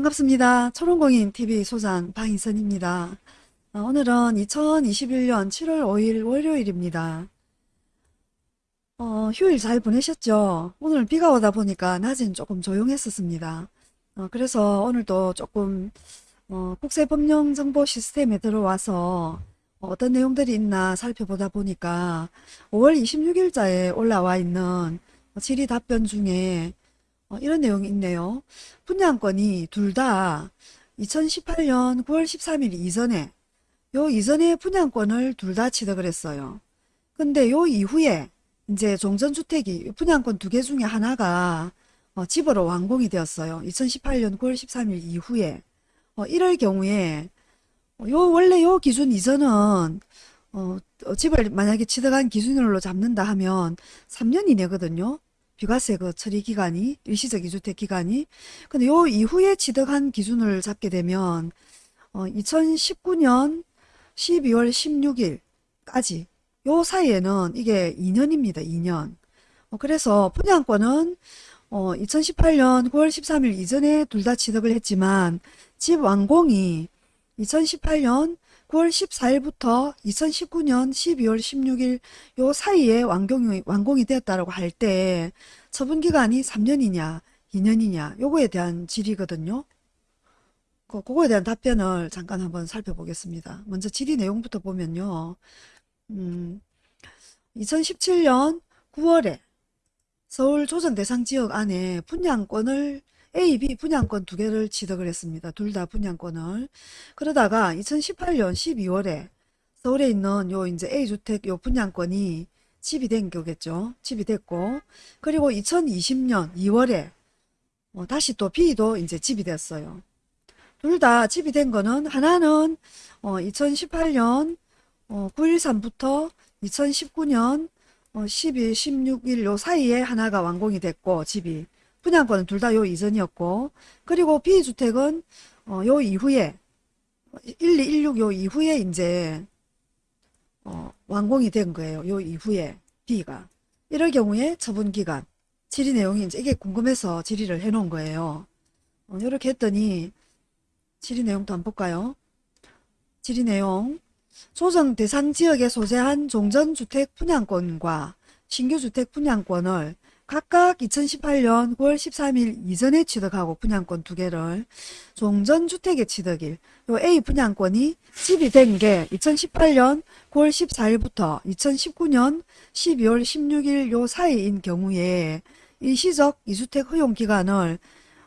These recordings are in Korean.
반갑습니다. 초롱공인TV 소장 방희선입니다. 어, 오늘은 2021년 7월 5일 월요일입니다. 어, 휴일 잘 보내셨죠? 오늘 비가 오다 보니까 낮엔 조금 조용했었습니다. 어, 그래서 오늘도 조금 어, 국세법령정보 시스템에 들어와서 어떤 내용들이 있나 살펴보다 보니까 5월 26일자에 올라와 있는 질의 답변 중에 어, 이런 내용이 있네요. 분양권이 둘 다 2018년 9월 13일 이전에 요 이전에 분양권을 둘 다 취득을 했어요. 근데 요 이후에 이제 종전주택이 분양권 두 개 중에 하나가 어, 집으로 완공이 되었어요. 2018년 9월 13일 이후에 어, 이럴 경우에 어, 요 원래 요 기준 이전은 어, 어, 집을 만약에 취득한 기준으로 잡는다 하면 3년 이내거든요. 비과세 그 처리 기간이 일시적 이주택 기간이 근데 요 이후에 취득한 기준을 잡게 되면 어, 2019년 12월 16일까지 요 사이에는 이게 2년입니다. 2년. 어, 그래서 분양권은 어, 2018년 9월 13일 이전에 둘 다 취득을 했지만 집 완공이 2018년 9월 14일부터 2019년 12월 16일 요 사이에 완공이, 완공이 되었다라고 할 때 처분 기간이 3년이냐 2년이냐 요거에 대한 질의거든요. 그, 그거에 대한 답변을 잠깐 한번 살펴보겠습니다. 먼저 질의 내용부터 보면요. 음, 2017년 9월에 서울 조정 대상 지역 안에 분양권을 A, B 분양권 두 개를 취득을 했습니다. 둘 다 분양권을. 그러다가 2018년 12월에 서울에 있는 요 이제 A주택 요 분양권이 집이 된 거겠죠. 집이 됐고 그리고 2020년 2월에 어, 다시 또 B도 이제 집이 됐어요. 둘 다 집이 된 거는 하나는 어, 2018년 어, 9.13부터 2019년 어, 12, 16일 요 사이에 하나가 완공이 됐고 집이 분양권은 둘 다 요 이전이었고 그리고 B주택은 어, 요 이후에 1216 요 이후에 이제 어, 완공이 된 거예요. 요 이후에 B가 이럴 경우에 처분 기간 질의 내용이 이제 이게 궁금해서 질의를 해 놓은 거예요. 어, 이렇게 했더니 질의 내용도 한번 볼까요? 질의 내용 조정 대상 지역에 소재한 종전주택 분양권과 신규주택 분양권을 각각 2018년 9월 13일 이전에 취득하고 분양권 두 개를 종전주택의 취득일. 요 A 분양권이 집이 된 게 2018년 9월 14일부터 2019년 12월 16일 요 사이인 경우에 일시적 이주택 허용 기간을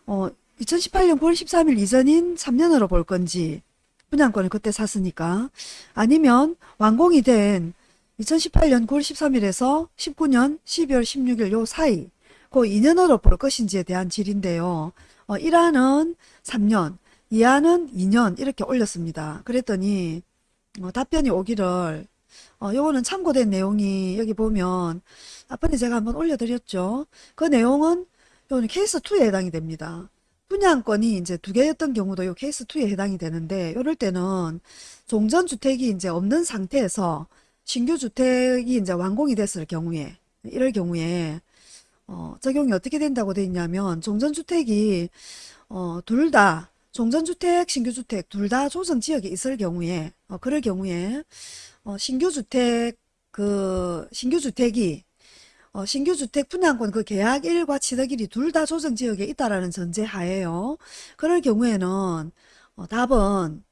어 2018년 9월 13일 이전인 3년으로 볼 건지 분양권을 그때 샀으니까 아니면 완공이 된 2018년 9월 13일에서 19년 12월 16일 요 사이 그 2년으로 볼 것인지에 대한 질인데요. 어, 1화는 3년, 2화는 2년 이렇게 올렸습니다. 그랬더니 어, 답변이 오기를 어, 요거는 참고된 내용이 여기 보면 앞번에 제가 한번 올려드렸죠. 그 내용은 요는 케이스 2에 해당이 됩니다. 분양권이 이제 두 개였던 경우도 요 케이스 2에 해당이 되는데 요럴 때는 종전주택이 이제 없는 상태에서 신규 주택이 이제 완공이 됐을 경우에 이럴 경우에 어, 적용이 어떻게 된다고 되어 있냐면 종전주택이 어, 둘 다 종전주택, 신규주택 둘 다 조정지역에 있을 경우에 어, 그럴 경우에 어, 신규주택 그 신규주택이 어, 신규주택 분양권 그 계약일과 취득일이 둘 다 조정지역에 있다라는 전제하에요. 그럴 경우에는 어, 답은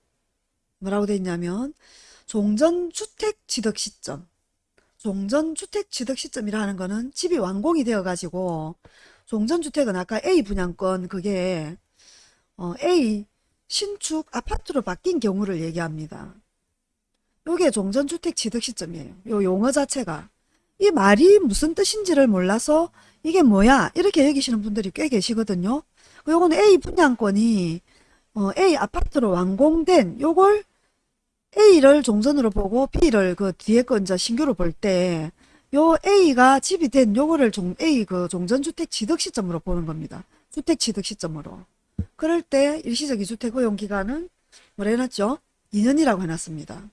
뭐라고 되어 있냐면 종전주택 취득 시점 종전주택 취득 시점이라는 거는 집이 완공이 되어 가지고 종전주택은 아까 A 분양권 그게 어, A 신축 아파트로 바뀐 경우를 얘기합니다. 요게 종전주택 취득 시점이에요. 요 용어 자체가 이 말이 무슨 뜻인지를 몰라서 이게 뭐야 이렇게 여기시는 분들이 꽤 계시거든요. 요거는 A 분양권이 어, A 아파트로 완공된 요걸 A를 종전으로 보고 B를 그 뒤에 거 이제 신규로 볼 때 요 A가 집이 된 요거를 종, A 그 종전주택 취득 시점으로 보는 겁니다. 주택 취득 시점으로. 그럴 때 일시적 이주택 허용 기간은 뭐라 해놨죠? 2년이라고 해놨습니다.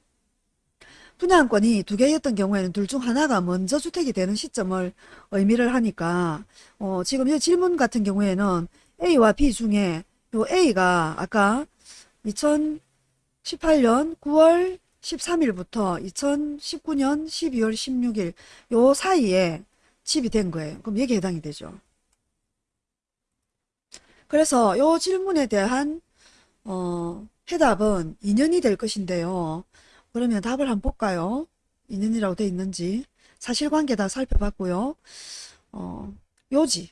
분양권이 두 개였던 경우에는 둘 중 하나가 먼저 주택이 되는 시점을 의미를 하니까 어, 지금 이 질문 같은 경우에는 A와 B 중에 요 A가 아까 2018년 9월 13일부터 2019년 12월 16일 요 사이에 집이 된 거예요. 그럼 여기에 해당이 되죠. 그래서 요 질문에 대한 어, 해답은 2년이 될 것인데요. 그러면 답을 한번 볼까요? 2년이라고 돼 있는지 사실관계 다 살펴봤고요. 어, 요지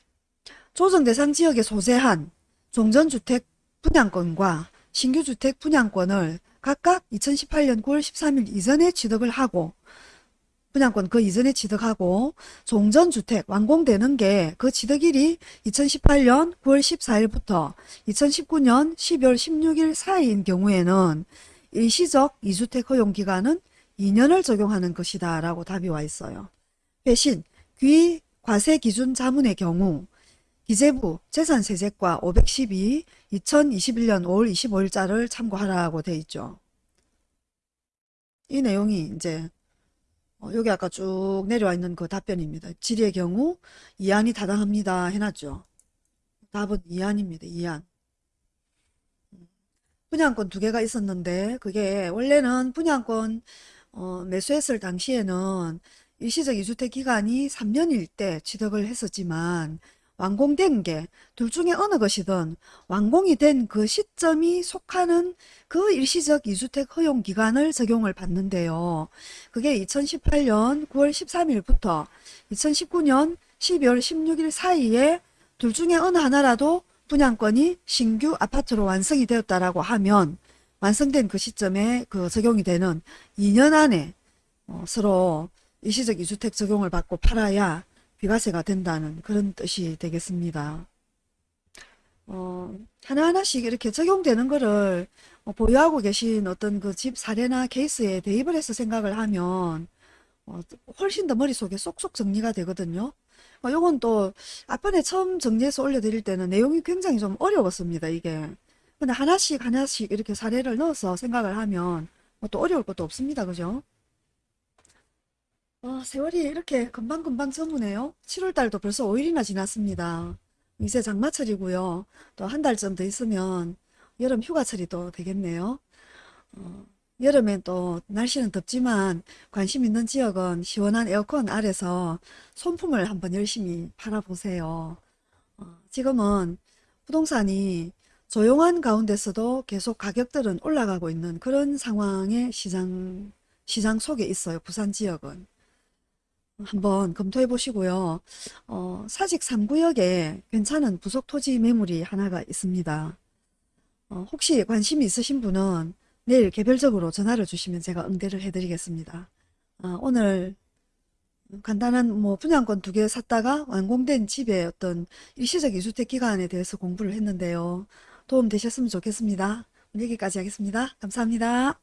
조정 대상 지역에 소재한 종전주택 분양권과 신규주택 분양권을 각각 2018년 9월 13일 이전에 취득을 하고 분양권 그 이전에 취득하고 종전주택 완공되는 게 그 취득일이 2018년 9월 14일부터 2019년 12월 16일 사이인 경우에는 일시적 2주택 허용기간은 2년을 적용하는 것이다 라고 답이 와 있어요. 대신 귀 과세 기준 자문의 경우 기재부 재산세제과 512 2021년 5월 25일자를 참고하라고 돼 있죠. 이 내용이 이제 어, 여기 아까 쭉 내려와 있는 그 답변입니다. 질의 경우 이안이 타당합니다 해놨죠. 답은 이안입니다. 이안. 분양권 두 개가 있었는데 그게 원래는 분양권 어, 매수했을 당시에는 일시적 2주택 기간이 3년일 때 취득을 했었지만 완공된 게 둘 중에 어느 것이든 완공이 된 그 시점이 속하는 그 일시적 2주택 허용 기간을 적용을 받는데요. 그게 2018년 9월 13일부터 2019년 12월 16일 사이에 둘 중에 어느 하나라도 분양권이 신규 아파트로 완성이 되었다라고 하면 완성된 그 시점에 그 적용이 되는 2년 안에 어, 서로 일시적 2주택 적용을 받고 팔아야 비과세가 된다는 그런 뜻이 되겠습니다. 어, 하나하나씩 이렇게 적용되는 거를 어, 보유하고 계신 어떤 그 집 사례나 케이스에 대입을 해서 생각을 하면 어, 훨씬 더 머릿속에 쏙쏙 정리가 되거든요. 어, 요건 또 앞번에 처음 정리해서 올려드릴 때는 내용이 굉장히 좀 어려웠습니다. 이게. 근데 하나씩 하나씩 이렇게 사례를 넣어서 생각을 하면 뭐또 어려울 것도 없습니다. 그죠? 어, 세월이 이렇게 금방금방 저무네요. 7월달도 벌써 5일이나 지났습니다. 이제 장마철이고요. 또 한 달쯤 더 있으면 여름 휴가철이 또 되겠네요. 어, 여름엔 또 날씨는 덥지만 관심 있는 지역은 시원한 에어컨 아래서 손품을 한번 열심히 팔아보세요. 어, 지금은 부동산이 조용한 가운데서도 계속 가격들은 올라가고 있는 그런 상황의 시장, 시장 속에 있어요. 부산 지역은. 한번 검토해 보시고요. 어, 사직 3구역에 괜찮은 부속 토지 매물이 하나가 있습니다. 어, 혹시 관심이 있으신 분은 내일 개별적으로 전화를 주시면 제가 응대를 해드리겠습니다. 어, 오늘 간단한 뭐 분양권 두 개 샀다가 완공된 집의 어떤 일시적 이주택 기간에 대해서 공부를 했는데요. 도움 되셨으면 좋겠습니다. 여기까지 하겠습니다. 감사합니다.